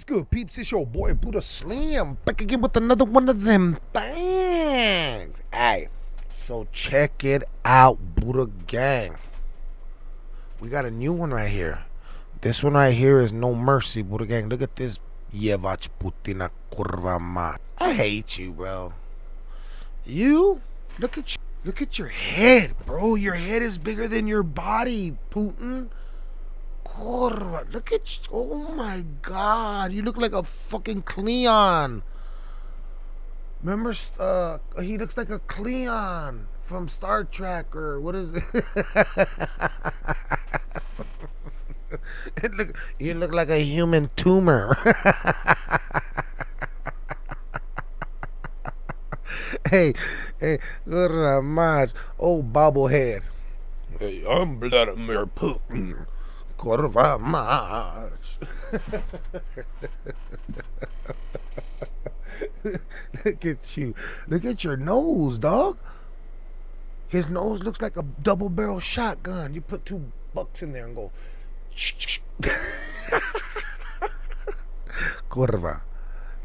What's good, peeps? It's your boy Buddha Slim back again with another one of them bangs. Hey, so check it out, Buddha Gang. We got a new one right here. This one right here is No Mercy, Buddha Gang. Look at this. Jevach Putina kurva mat. I hate you, bro. You? Look at you. Look at your head, bro. Your head is bigger than your body, Putin. Kurva. Look at you. Oh my god. You look like a fucking Cleon. Remember, uh, he looks like a Cleon from Star Trek or what is it? it look, you look like a human tumor. hey, hey, good mas. Oh, bobblehead. Hey, I'm Vladimir Putin Kurva mas. Look at you. Look at your nose, dog. His nose looks like a double barrel shotgun. You put two bucks in there and go. Kurva.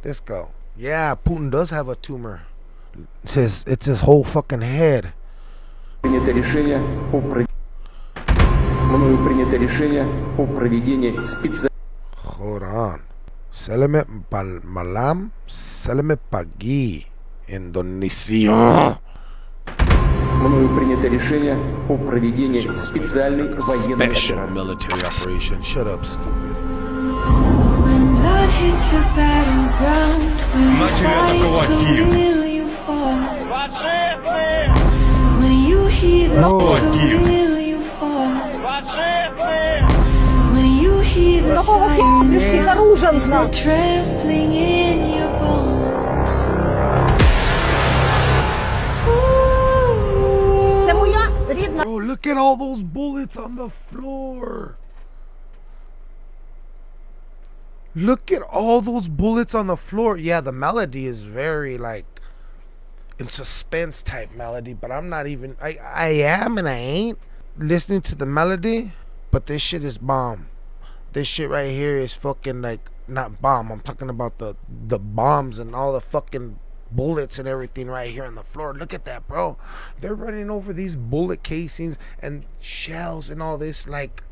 Let's go. Yeah, Putin does have a tumor. It's his, it's his whole fucking head. Принято решение о пров- мною принято решение о проведении специального... Хоран. Салеме Пальмалам, Салеме Паги, Индонезия. Мною принято решение о проведении специальной военной операции. Shut up, stupid. Матери атаковать Гив! Фашисты! О, Гив! hear the sirens, оружием is the trembling in your bones? Ooh. Це моя рідна Bro, look at all those bullets on the floor. Look at all those bullets on the floor. Yeah, the melody is very like in suspense type melody, but I'm not even I I am and I ain't listening to the melody, but this shit is bomb. This shit right here is fucking like not bomb. I'm talking about the the bombs and all the fucking bullets and everything right here on the floor. Look at that, bro. They're running over these bullet casings and shells and all this like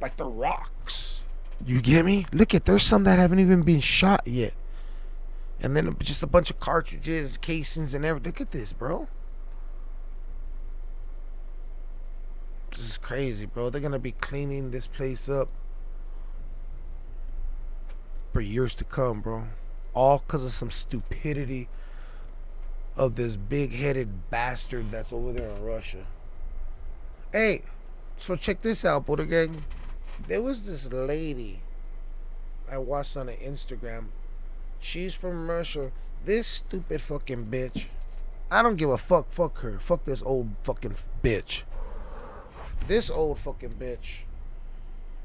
like the rocks. You get me? Look at there's some that haven't even been shot yet. And then just a bunch of cartridges, casings, and everything. Look at this, bro. This is crazy, bro. They're gonna be cleaning this place up for years to come, bro. All because of some stupidity of this big-headed bastard that's over there in Russia. Hey, so check this out, Buddha Gang. There was this lady I watched on Instagram. She's from Russia. This stupid fucking bitch. I don't give a fuck. Fuck her. Fuck this old fucking bitch. This old fucking bitch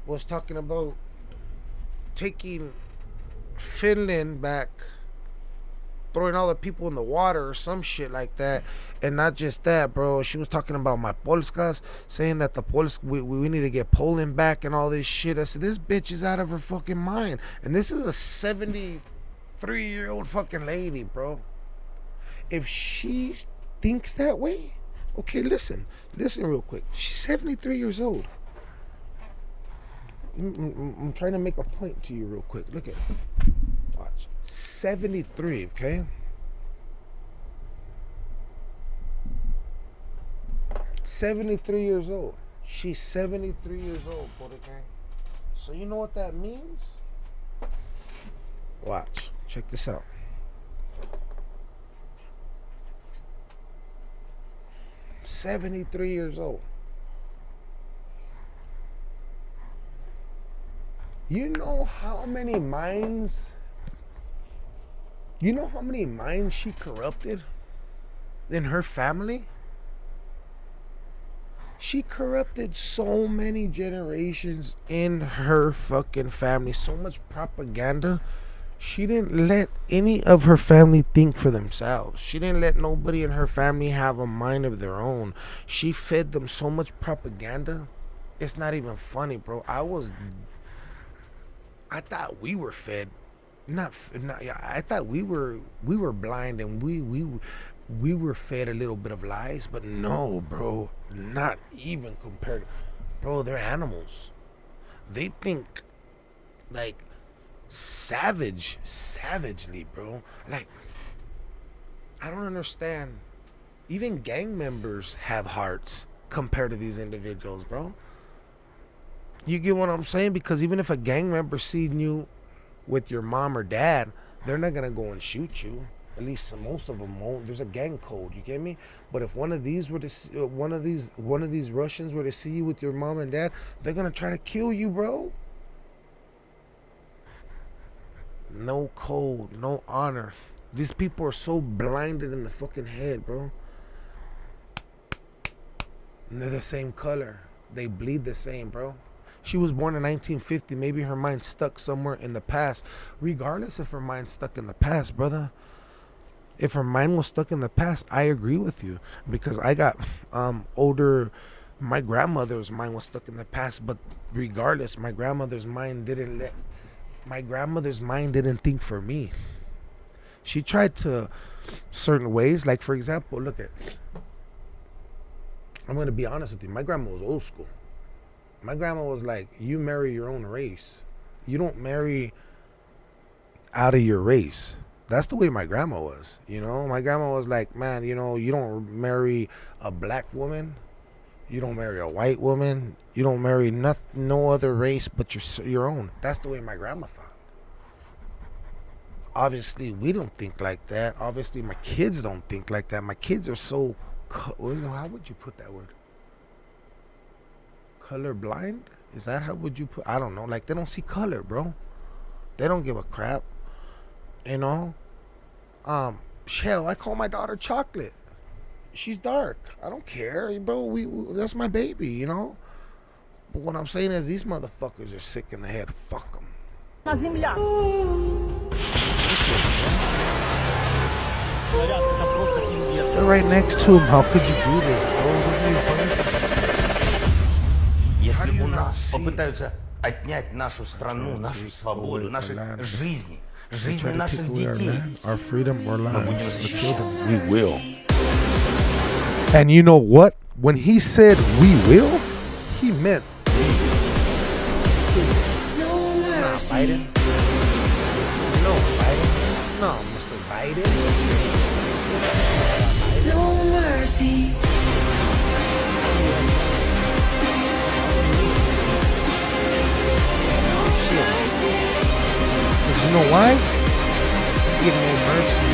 was talking about taking Finland back, throwing all the people in the water or some shit like that. And not just that, bro. She was talking about my Polskas, saying that the Poles we, we need to get Poland back and all this shit. I said, this bitch is out of her fucking mind. And this is a 73 year old fucking lady, bro. If she thinks that way, okay, listen. Listen real quick. She's 73 years old. I'm, I'm- I'm trying to make a point to you real quick. Look at Watch. 73, okay? Seventy-three years old. She's seventy-three years old, Gang. So you know what that means? Watch. Check this out. Seventy-three years old. You know how many minds? You know how many minds she corrupted in her family? She corrupted so many generations in her fucking family. So much propaganda. She didn't let any of her family think for themselves. She didn't let nobody in her family have a mind of their own. She fed them so much propaganda. It's not even funny, bro. I was I thought we were fed, not, not I thought we were we were blind and we we we were fed a little bit of lies, but no, bro, not even compared. Bro, they're animals. They think like savage, savagely, bro. Like I don't understand. Even gang members have hearts compared to these individuals, bro. You get what I'm saying? Because even if a gang member seen you with your mom or dad, they're not gonna go and shoot you. At least most of them won't. There's a gang code. You get me? But if one of these were to, see, uh, one of these, one of these Russians were to see you with your mom and dad, they're gonna try to kill you, bro. No code, no honor. These people are so blinded in the fucking head, bro. And they're the same color. They bleed the same, bro. She was born in 1950. Maybe her mind stuck somewhere in the past. Regardless if her mind stuck in the past, brother. If her mind was stuck in the past, I agree with you because I got um, older. My grandmother's mind was stuck in the past, but regardless, my grandmother's mind didn't let. My grandmother's mind didn't think for me. She tried to certain ways, like for example, look at. I'm gonna be honest with you. My grandma was old school. My grandma was like, "You marry your own race. You don't marry out of your race." That's the way my grandma was. You know, my grandma was like, "Man, you know, you don't marry a black woman. You don't marry a white woman. You don't marry nothing, no other race but your your own." That's the way my grandma thought. Obviously, we don't think like that. Obviously, my kids don't think like that. My kids are so. How would you put that word? color blind? Is that how would you put? I don't know. Like they don't see color, bro. They don't give a crap. You know. Um, hell, I call my daughter chocolate She's dark. I don't care, bro. We, we that's my baby, you know. But what I'm saying is these motherfuckers are sick in the head. Fuck them. на земля. They're right next to him. How could you do this, bro? Those are your brothers and sisters. Если do you у not нас see? попытаются отнять нашу страну, to нашу take свободу, away наши our land. жизни, They жизни try to наших take away our детей, land, our freedom, our мы lives, будем the защищать. children. We will. And you know what? When he said we will, he meant No Nah, mercy. Biden. No, Biden. No, Mr. Biden. No mercy. Shit. Because you know why? Give no mercy.